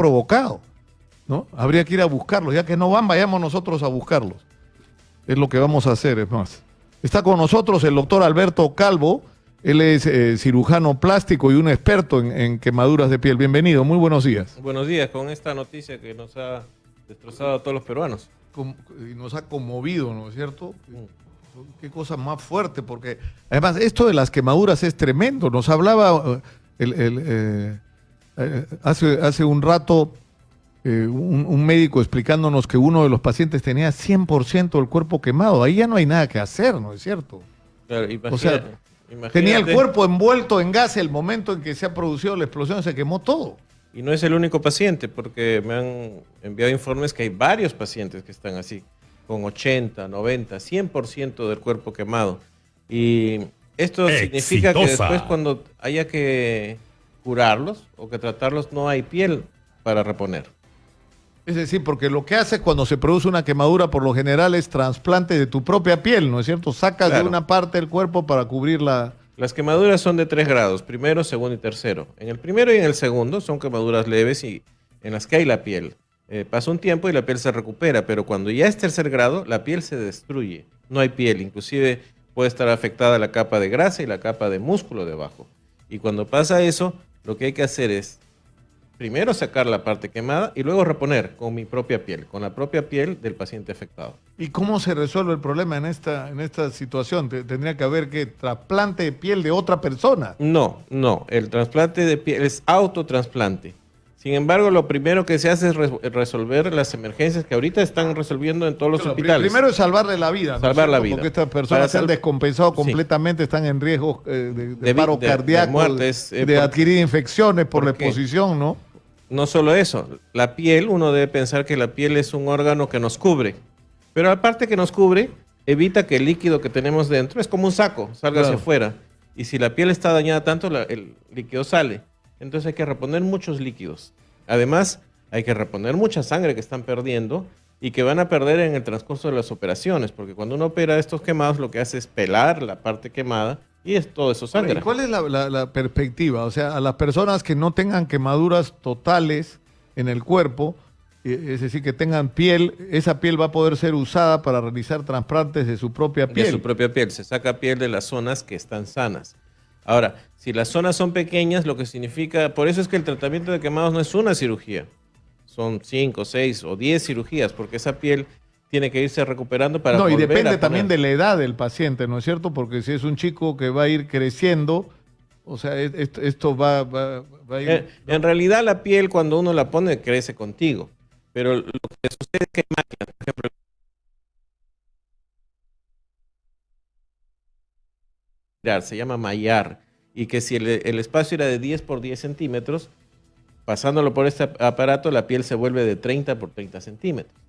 provocado. ¿no? Habría que ir a buscarlos. Ya que no van, vayamos nosotros a buscarlos. Es lo que vamos a hacer, es más. Está con nosotros el doctor Alberto Calvo. Él es eh, cirujano plástico y un experto en, quemaduras de piel. Bienvenido, muy buenos días. Buenos días, con esta noticia que nos ha destrozado a todos los peruanos. y nos ha conmovido, ¿no es cierto? Mm. Qué cosa más fuerte, porque además esto de las quemaduras es tremendo. Nos hablaba eh, eh, hace, hace un rato un, médico explicándonos que uno de los pacientes tenía 100% del cuerpo quemado. Ahí ya no hay nada que hacer, ¿no es cierto? o sea, tenía el cuerpo envuelto en gas el momento en que se ha producido la explosión, se quemó todo. Y no es el único paciente, porque me han enviado informes que hay varios pacientes que están así, con 80, 90, 100% del cuerpo quemado. Y esto significa que después cuando haya que curarlos o que tratarlos no hay piel para reponer. Es decir, porque lo que hace cuando se produce una quemadura por lo general es trasplante de tu propia piel, ¿no es cierto? Sacas de una parte del cuerpo para cubrir la... Las quemaduras son de tres grados, primero, segundo y tercero. En el primero y en el segundo son quemaduras leves y en las que hay la piel. Eh, pasa un tiempo y la piel se recupera, pero cuando ya es tercer grado, la piel se destruye. No hay piel, inclusive puede estar afectada la capa de grasa y la capa de músculo debajo. Y cuando pasa eso, lo que hay que hacer es primero sacar la parte quemada y luego reponer con mi propia piel, con la propia piel del paciente afectado. ¿Y cómo se resuelve el problema en esta, en esta situación? ¿Tendría que haber que trasplante de piel de otra persona? No, no. El trasplante de piel es autotrasplante. Sin embargo, lo primero que se hace es resolver las emergencias que ahorita están resolviendo en todos los hospitales. Primero es salvarle la vida. Salvar la vida. Porque estas personas se han descompensado completamente, están en riesgo eh, de, paro cardíaco, de, eh, adquirir infecciones por la exposición, ¿no? no solo eso, la piel, uno debe pensar que la piel es un órgano que nos cubre, pero aparte que nos cubre, evita que el líquido que tenemos dentro, es como un saco, salga hacia afuera. Y si la piel está dañada tanto, el líquido sale. Entonces hay que reponer muchos líquidos. Además, hay que reponer mucha sangre que están perdiendo y que van a perder en el transcurso de las operaciones, porque cuando uno opera estos quemados, lo que hace es pelar la parte quemada y es todo eso sangre. ¿Cuál es la, perspectiva? O sea, a las personas que no tengan quemaduras totales en el cuerpo, eh, es decir, que tengan piel, esa piel va a poder ser usada para realizar trasplantes de su propia piel. De su propia piel, se saca piel de las zonas que están sanas. Ahora, si las zonas son pequeñas, lo que significa, por eso es que el tratamiento de quemados no es una cirugía, son cinco, seis o diez cirugías, porque esa piel tiene que irse recuperando para... No, y depende también de la edad del paciente, ¿no es cierto? Porque si es un chico que va a ir creciendo, o sea, esto, va, a ir... En, en, realidad la piel cuando uno la pone crece contigo, pero lo que sucede es que hay máquinas, por ejemplo, se llama mallar, y que si el, el espacio era de 10 por 10 centímetros, pasándolo por este aparato, la piel se vuelve de 30 por 30 centímetros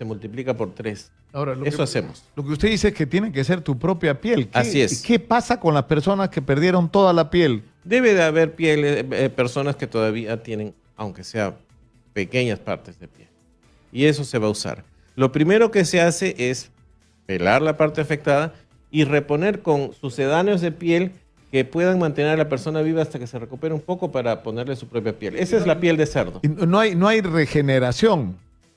se multiplica por tres. Ahora, Eso hacemos. Lo que usted dice es que tiene que ser tu propia piel. Así es. ¿Qué pasa con las personas que perdieron toda la piel? Debe de haber piel, eh, eh, personas que todavía tienen, aunque sea pequeñas partes de piel. Y eso se va a usar. Lo primero que se hace es pelar la parte afectada y reponer con sucedáneos de piel que puedan mantener a la persona viva hasta que se recupere un poco para ponerle su propia piel. Esa es la piel de cerdo. No hay, no hay regeneración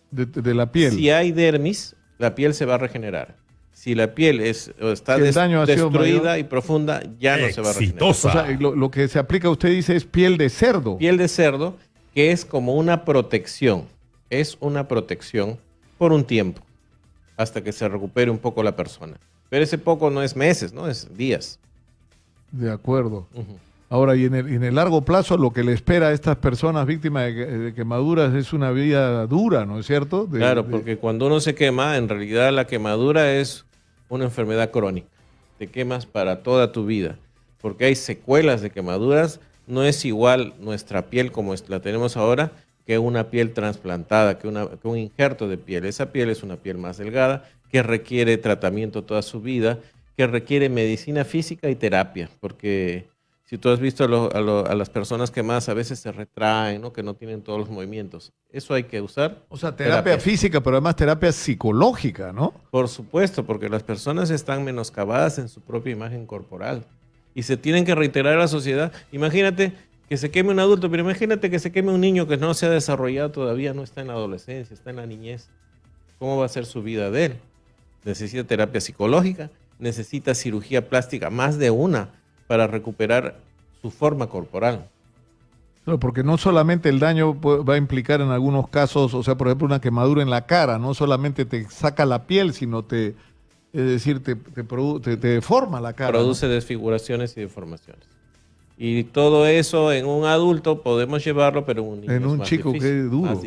de, la piel. Si hay dermis, la piel se va a regenerar. Si la piel es, está destruida y profunda, ya no se va a regenerar. O sea, lo, que se aplica, usted dice, es piel de cerdo. Piel de cerdo, que es como una protección. Es una protección por un tiempo, hasta que se recupere un poco la persona. Pero ese poco no es meses, ¿no? Es días. De acuerdo. Ahora, y en, el, largo plazo, lo que le espera a estas personas víctimas de, quemaduras es una vida dura, ¿no es cierto? claro, porque cuando uno se quema, en realidad la quemadura es una enfermedad crónica. Te quemas para toda tu vida, porque hay secuelas de quemaduras. No es igual nuestra piel como la tenemos ahora que una piel trasplantada, que, que un injerto de piel. Esa piel es una piel más delgada, que requiere tratamiento toda su vida, que requiere medicina física y terapia, porque si tú has visto a, las personas que más a veces se retraen, ¿no? que no tienen todos los movimientos, eso hay que usar. O sea, terapia, física, pero además terapia psicológica, ¿no? Por supuesto, porque las personas están menoscabadas en su propia imagen corporal y se tienen que reiterar a la sociedad. Imagínate que se queme un adulto, pero imagínate que se queme un niño que no se ha desarrollado todavía, no está en la adolescencia, está en la niñez. ¿Cómo va a ser su vida de él? Necesita terapia psicológica, necesita cirugía plástica, más de una, para recuperar su forma corporal. porque no solamente el daño va a implicar en algunos casos, o sea, por ejemplo, una quemadura en la cara, no solamente te saca la piel, sino te, es decir, te, te, deforma la cara. Produce desfiguraciones y deformaciones. Y todo eso en un adulto podemos llevarlo, pero en un niño En un chico que es duro.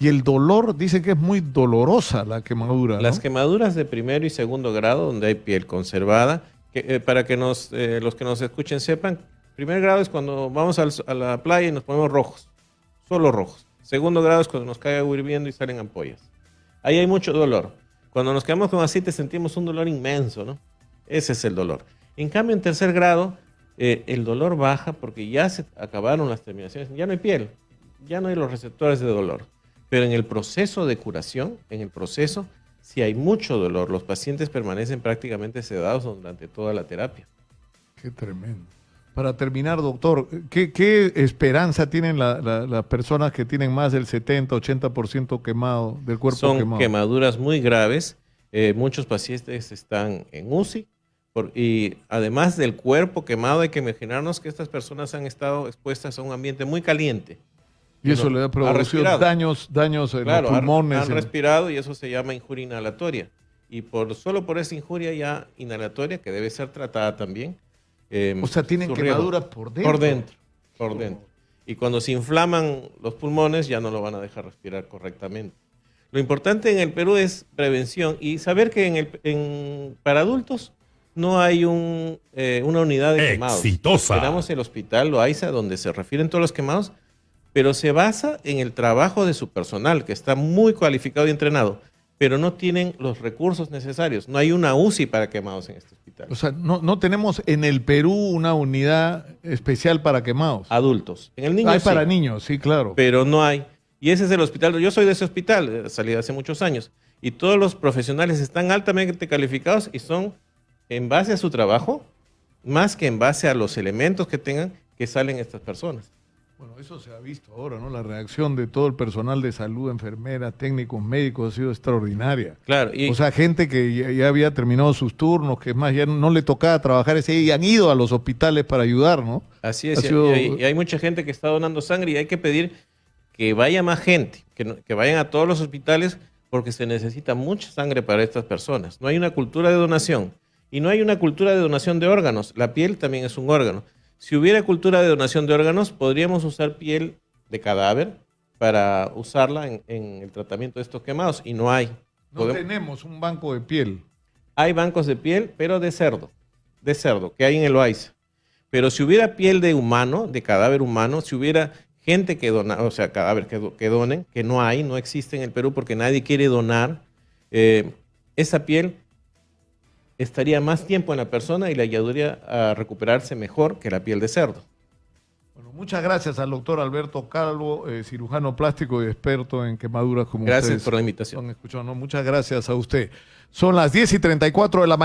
Y el dolor, dice que es muy dolorosa la quemadura. Las quemaduras de primero y segundo grado, donde hay piel conservada, eh, para que nos, eh, los que nos escuchen sepan, primer grado es cuando vamos a la playa y nos ponemos rojos, solo rojos. Segundo grado es cuando nos cae agua hirviendo y salen ampollas. Ahí hay mucho dolor. Cuando nos quedamos con aceite sentimos un dolor inmenso, ¿no? Ese es el dolor. En cambio, en tercer grado, eh, el dolor baja porque ya se acabaron las terminaciones, ya no hay piel, ya no hay los receptores de dolor. Pero en el proceso de curación, en el proceso, si hay mucho dolor, los pacientes permanecen prácticamente sedados durante toda la terapia. Qué tremendo. Para terminar, doctor, ¿qué, esperanza tienen las personas que tienen más del 70, 80% quemado del cuerpo Son quemaduras muy graves. Eh, muchos pacientes están en UCI. y además del cuerpo quemado, hay que imaginarnos que estas personas han estado expuestas a un ambiente muy caliente. Y eso le ha producido daños, daños en los pulmones. Han, respirado y eso se llama injuria inhalatoria. Y por, solo por esa injuria ya inhalatoria, que debe ser tratada también, Em, o sea, tienen quemaduras por dentro. Por dentro, por dentro. Y cuando se inflaman los pulmones ya no lo van a dejar respirar correctamente. Lo importante en el Perú es prevención y saber que en el, para adultos no hay un, eh, una unidad de quemados. Exitosa. Tenemos el hospital Loaiza donde se refieren todos los quemados, pero se basa en el trabajo de su personal que está muy cualificado y entrenado pero no tienen los recursos necesarios. No hay una UCI para quemados en este hospital. O sea, no, tenemos en el Perú una unidad especial para quemados. Adultos. En el niño Hay para niños, sí, claro. Pero no hay. Y ese es el hospital. Yo soy de ese hospital, salí hace muchos años. Y todos los profesionales están altamente calificados y son en base a su trabajo, más que en base a los elementos que tengan que salen estas personas. Bueno, eso se ha visto ahora, ¿no? La reacción de todo el personal de salud, enfermeras, técnicos, médicos, ha sido extraordinaria. Claro. o sea, gente que ya, había terminado sus turnos, que es más, ya no, le tocaba trabajar ese y han ido a los hospitales para ayudar, ¿no? Así es. Y, hay, mucha gente que está donando sangre y hay que pedir que vaya más gente, que, que vayan a todos los hospitales porque se necesita mucha sangre para estas personas. No hay una cultura de donación y no hay una cultura de donación de órganos. La piel también es un órgano. Si hubiera cultura de donación de órganos, podríamos usar piel de cadáver para usarla en, el tratamiento de estos quemados y no hay. No tenemos un banco de piel. Hay bancos de piel, pero de cerdo, de cerdo, que hay en el OAIS. Pero si hubiera piel de humano, de cadáver humano, si hubiera gente que dona, o sea, cadáver que, que donen, que no hay, no existe en el Perú porque nadie quiere donar, eh, esa piel estaría más tiempo en la persona y le ayudaría a recuperarse mejor que la piel de cerdo. Bueno, muchas gracias al doctor Alberto Calvo, eh, cirujano plástico y experto en quemaduras como Gracias por la invitación. Muchas gracias a usted. Son las 10 y 34 de la mañana.